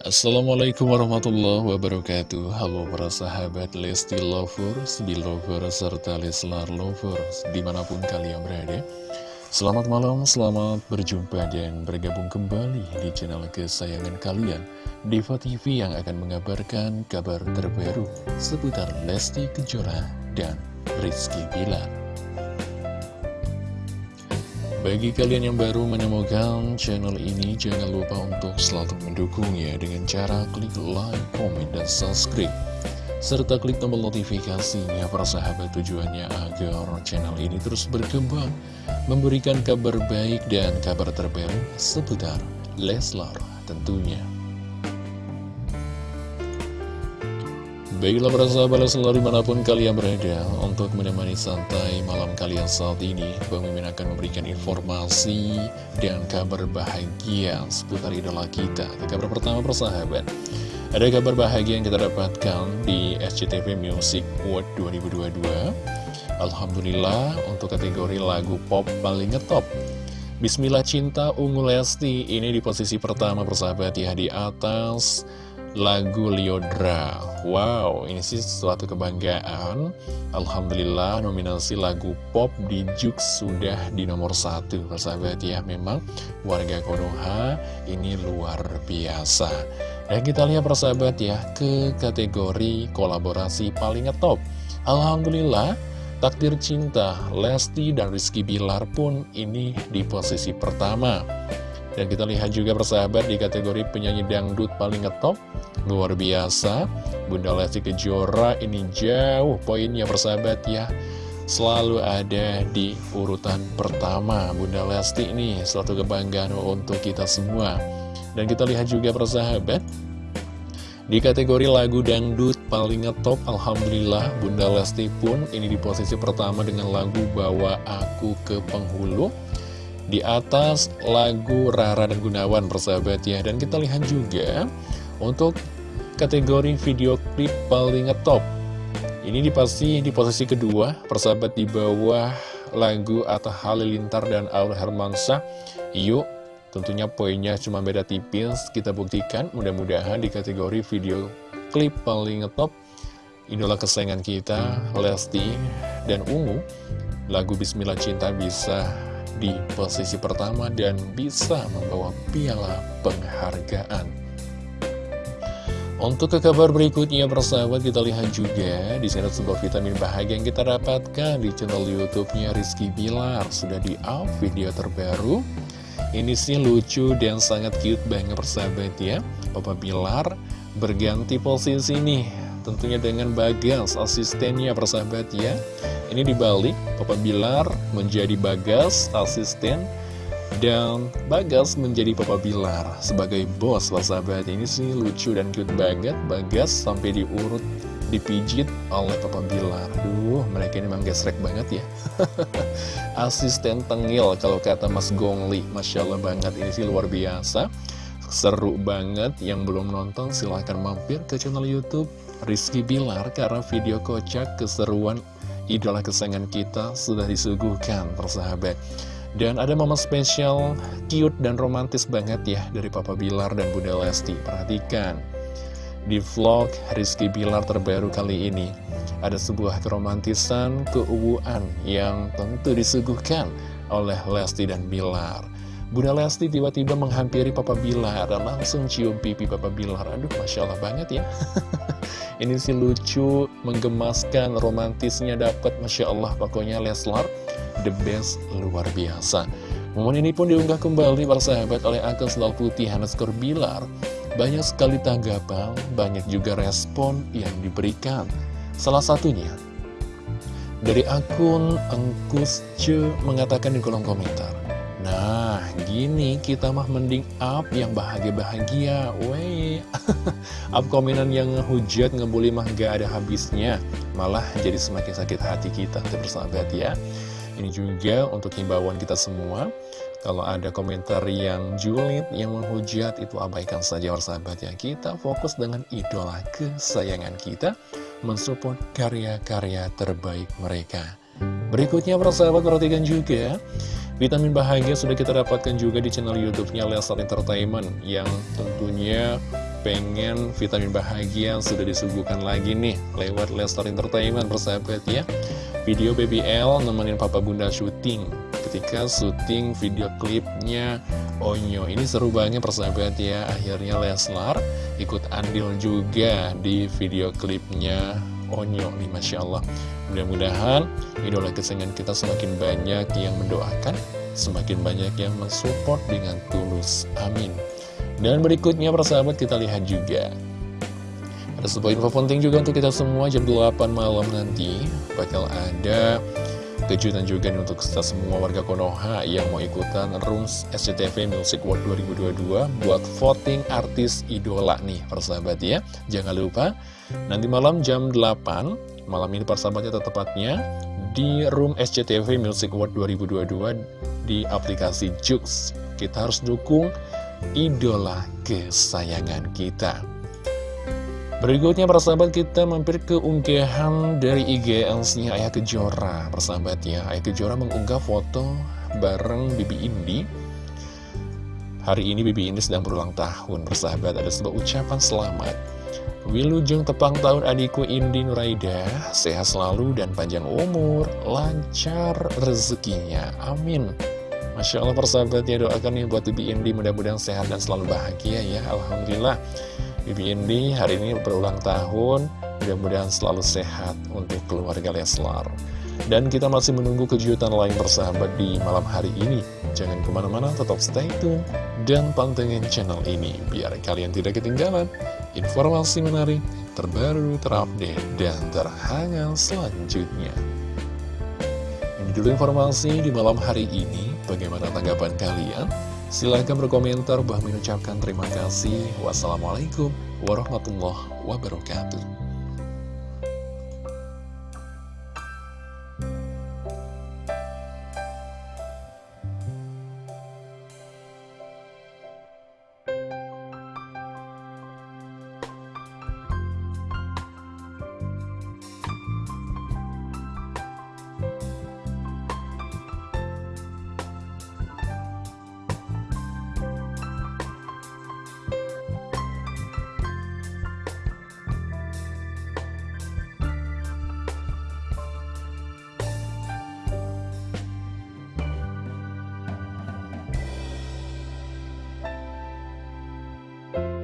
Assalamualaikum warahmatullahi wabarakatuh. Halo para sahabat Lesti Lovers, Belovers, serta Leslar Lovers Di mana pun kalian berada. Selamat malam, selamat berjumpa dan bergabung kembali di channel kesayangan kalian Diva TV yang akan mengabarkan kabar terbaru seputar Lesti Kejora dan Rizky Bilar bagi kalian yang baru menemukan channel ini, jangan lupa untuk selalu mendukungnya dengan cara klik like, comment, dan subscribe. Serta klik tombol notifikasinya para sahabat tujuannya agar channel ini terus berkembang, memberikan kabar baik dan kabar terbaru seputar Leslar tentunya. Baiklah para sahabat selalu di mana pun kalian berada Untuk menemani santai malam kalian saat ini Bang akan memberikan informasi dan kabar bahagia seputar idola kita Ke kabar pertama para sahabat Ada kabar bahagia yang kita dapatkan di SCTV Music Award 2022 Alhamdulillah untuk kategori lagu pop paling ngetop. Bismillah Cinta Ungu Lesti ini di posisi pertama persahabat ya di atas lagu Liodra Wow, ini sih suatu kebanggaan. Alhamdulillah nominasi lagu pop di Jux sudah di nomor satu Persahabat ya, memang warga Konoha ini luar biasa. Dan kita lihat persahabat ya ke kategori kolaborasi paling ngetop. Alhamdulillah Takdir Cinta, Lesti dan Rizky Bilar pun ini di posisi pertama. Dan kita lihat juga persahabat di kategori penyanyi dangdut paling ngetop. Luar biasa Bunda Lesti Kejora ini jauh poinnya persahabat ya. Selalu ada di urutan pertama Bunda Lesti ini suatu kebanggaan untuk kita semua. Dan kita lihat juga persahabat di kategori lagu dangdut paling ngetop, Alhamdulillah Bunda Lesti pun ini di posisi pertama dengan lagu Bawa Aku ke Penghulu. Di atas lagu Rara dan Gunawan persahabat ya. Dan kita lihat juga untuk kategori video klip paling ngetop. Ini di pasti di posisi kedua persahabat di bawah lagu Atta Halilintar dan Aul Hermansyah. Yuk tentunya poinnya cuma beda tipis kita buktikan. Mudah-mudahan di kategori video klip paling ngetop inilah kesayangan kita Lesti dan Ungu. Lagu Bismillah Cinta bisa di posisi pertama dan bisa membawa piala penghargaan. Untuk ke kabar berikutnya persahabat kita lihat juga di sini sebuah vitamin bahagia yang kita dapatkan di channel YouTube-nya Rizky Bilar sudah di up video terbaru. Ini sih lucu dan sangat cute banget persahabat ya. Papa Bilar berganti posisi nih tentunya dengan Bagas asistennya persahabat ya. Ini dibalik, Papa Bilar menjadi Bagas, asisten, dan Bagas menjadi Papa Bilar sebagai bos, sahabat. Ini sih lucu dan cute banget, Bagas sampai diurut, dipijit oleh Papa Bilar. Duh, mereka ini memang gesrek banget ya. Asisten tengil kalau kata Mas Gongli, Masya Allah banget, ini sih luar biasa. Seru banget, yang belum nonton silahkan mampir ke channel Youtube Rizky Bilar karena video kocak keseruan idola kesayangan kita sudah disuguhkan persahabat dan ada momen spesial cute dan romantis banget ya dari Papa Bilar dan Bunda Lesti perhatikan di vlog Rizky Bilar terbaru kali ini ada sebuah keromantisan keuuan yang tentu disuguhkan oleh Lesti dan Bilar Bunda Lesti tiba-tiba menghampiri Papa Bilar dan langsung cium pipi Papa Bilar. Aduh, Masya Allah banget ya. Ini sih lucu, menggemaskan, romantisnya dapat, Masya Allah. Pokoknya Leslar, the best, luar biasa. Momen ini pun diunggah kembali para sahabat oleh akun selalu putih Hanaskor Bilar. Banyak sekali tanggapan, banyak juga respon yang diberikan. Salah satunya, dari akun Engkus Ce mengatakan di kolom komentar, gini kita mah mending up yang bahagia-bahagia. Weh, up komenan yang hujat ngebully mah gak ada habisnya. Malah jadi semakin sakit hati kita, bersahabat ya. Ini juga untuk himbauan kita semua. Kalau ada komentar yang julid, yang menghujat, itu abaikan saja sahabat ya. Kita fokus dengan idola kesayangan kita, mensupport karya-karya terbaik mereka. Berikutnya persahabat perhatikan juga Vitamin bahagia sudah kita dapatkan juga di channel YouTube-nya Leslar Entertainment yang tentunya pengen vitamin bahagia sudah disuguhkan lagi nih lewat Lestar Entertainment persahabat ya. Video BBL nemenin papa bunda syuting. Ketika syuting video klipnya Onyo. Ini seru banget persahabat ya. Akhirnya Leslar ikut andil juga di video klipnya Onyo nih Masya Allah mudah-mudahan idola kesayangan kita semakin banyak yang mendoakan semakin banyak yang mensupport dengan tulus. Amin. Dan berikutnya persahabat kita lihat juga. Ada sebuah info penting juga untuk kita semua jam 8 malam nanti Bakal ada kejutan juga nih untuk kita semua warga Konoha yang mau ikutan Rooms SCTV Music World 2022 buat voting artis idola nih persahabat ya. Jangan lupa nanti malam jam 8 malam ini persahabatnya tepatnya di Room SCTV Music World 2022 di aplikasi Jux. Kita harus dukung idola kesayangan kita. Berikutnya persahabat kita mampir ke unggahan dari IGLC-nya Ayah Kejora. Persahabat ya, Ayah Kejora mengunggah foto bareng Bibi Indi. Hari ini Bibi Indi sedang berulang tahun Persahabat ada sebuah ucapan selamat Wilujeng tepang tahun adikku Indi Nuraida Sehat selalu dan panjang umur Lancar rezekinya. Amin. Masya Allah persahabat ya doakan nih buat Bibi Indi mudah-mudahan sehat dan selalu bahagia ya. Alhamdulillah Bibi Indi hari ini berulang tahun mudah-mudahan selalu sehat untuk keluarga Leslar. Dan kita masih menunggu kejutan lain persahabat di malam hari ini. Jangan ke mana-mana tetap stay tune dan pantengin channel ini biar kalian tidak ketinggalan informasi menarik terbaru terupdate dan terhangat selanjutnya ini dulu informasi di malam hari ini Bagaimana tanggapan kalian? Silahkan berkomentar, bah mengucapkan terima kasih. Wassalamualaikum warahmatullahi wabarakatuh.